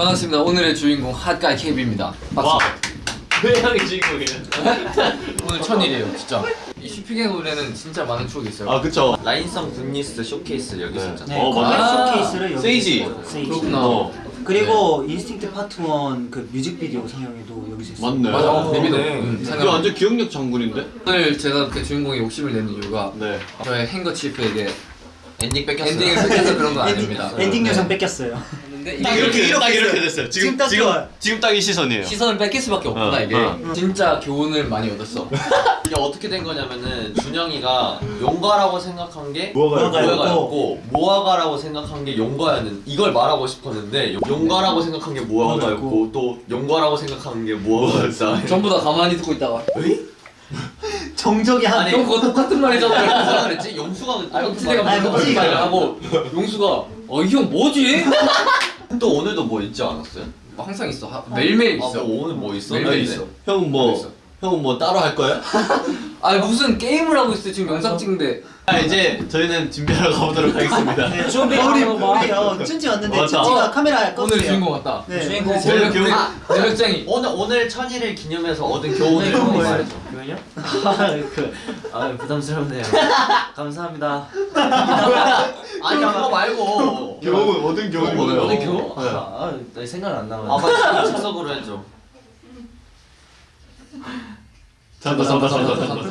반갑습니다. 오늘의 주인공 hot guy. 와. 박수. 왜 형이 주인공이에요? 오늘 천일이에요, 진짜. 이 슈핑의 노래는 진짜 많은 추억이 있어요. 아 그쵸. line sun goodness 쇼케이스 여기 있었잖아. 네, 어, 맞아. 쇼케이스를 여기 세이지. 세이지. 그렇구나. 어. 그리고 Instinct Part 1 그 뮤직비디오 상영회도 여기서 했어요. 맞네. 맞아, 어, 데뷔도. 네. 음, 상영. 완전 기억력 장군인데? 오늘 제가 그 주인공의 욕심을 내는 이유가 네. 저의 행거치프에게 엔딩 뺏겼어요. 엔딩을 뺏겨서 그런 건 아닙니다. 엔딩 네. 요정 뺏겼어요. 근데 딱 이게 이렇게 딱 이렇게 됐어요. 지금 지금 딱 지금 좋아요. 지금 딱 이 시선이에요. 시선을 뺏길 수밖에 없구나 어, 이게. 어. 진짜 교훈을 많이 얻었어. 이게 어떻게 된 거냐면은 준영이가 용가라고 생각한 게 모아가였고. 모아가라고 생각한 게 용가였는 이걸 말하고 싶었는데 용가라고 생각한 게 모아가였고 또 용가라고 생각한 게 모아가였다. 전부 다 가만히 듣고 있다가 정적이 한 아니, 형 그거 똑같은 말이잖아. 뭐라 그랬지? 용수가 아, 아니, 무슨 혁진이가. 말을 하고 용수가 어 이 형 뭐지? 또 오늘도 뭐 있지 않았어요? 뭐 항상 있어. 하- 매일매일 아, 있어. 뭐 오늘 뭐 있어? 매일매일 네. 있어. 형은 있어. 뭐 형은 뭐 따로 할 거야? 아 무슨 게임을 하고 있어 지금 영상 찍는데. 아 이제 저희는 준비하러 가보도록 하겠습니다. 네, 준비 우리 우리 어, 춘지 왔는데 맞다. 춘지가 카메라 껐어요. 오늘 주인공 같다. 네. 주인공 네. 제일 교훈. 제력쟁이. 오늘 오늘 천일을 기념해서 얻은 교훈을 네, 말해줘. 교훈이요? 그, 아 부담스럽네요. 감사합니다. 아니 그거 말고 교훈 얻은 교훈이 어, 뭐예요? 얻은 교훈? 아, 아, 나 생각 안 나와요. 아 맞지 즉석으로 해줘. ちゃんと参加参加参加